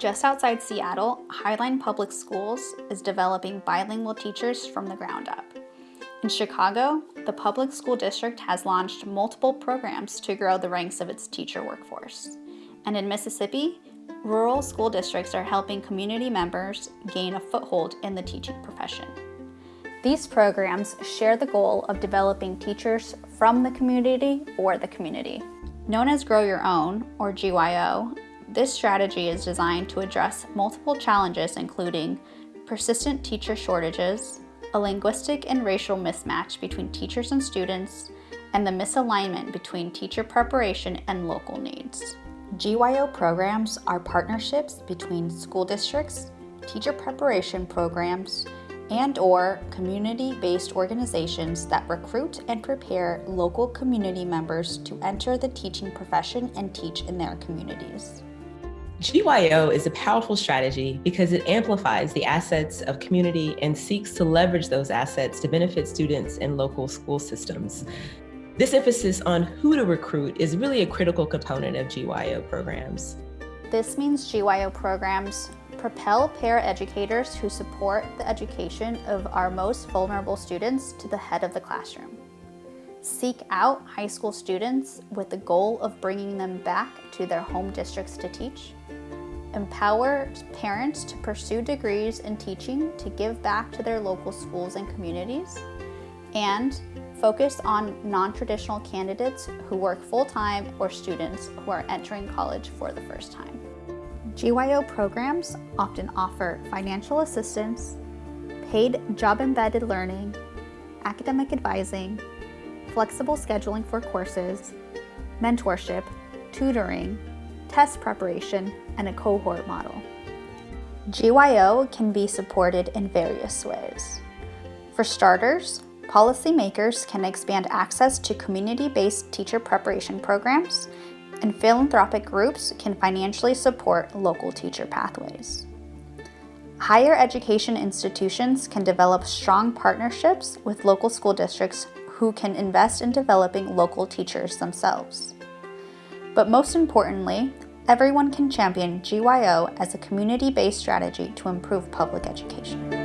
Just outside Seattle, Highline Public Schools is developing bilingual teachers from the ground up. In Chicago, the public school district has launched multiple programs to grow the ranks of its teacher workforce. And in Mississippi, rural school districts are helping community members gain a foothold in the teaching profession. These programs share the goal of developing teachers from the community for the community. Known as Grow Your Own, or GYO, this strategy is designed to address multiple challenges including persistent teacher shortages, a linguistic and racial mismatch between teachers and students, and the misalignment between teacher preparation and local needs. GYO programs are partnerships between school districts, teacher preparation programs, and or community-based organizations that recruit and prepare local community members to enter the teaching profession and teach in their communities. GYO is a powerful strategy because it amplifies the assets of community and seeks to leverage those assets to benefit students in local school systems. This emphasis on who to recruit is really a critical component of GYO programs. This means GYO programs propel paraeducators who support the education of our most vulnerable students to the head of the classroom. Seek out high school students with the goal of bringing them back to their home districts to teach empower parents to pursue degrees in teaching to give back to their local schools and communities, and focus on non-traditional candidates who work full-time or students who are entering college for the first time. GYO programs often offer financial assistance, paid job-embedded learning, academic advising, flexible scheduling for courses, mentorship, tutoring, test preparation, and a cohort model. GYO can be supported in various ways. For starters, policymakers can expand access to community-based teacher preparation programs, and philanthropic groups can financially support local teacher pathways. Higher education institutions can develop strong partnerships with local school districts who can invest in developing local teachers themselves. But most importantly, everyone can champion GYO as a community-based strategy to improve public education.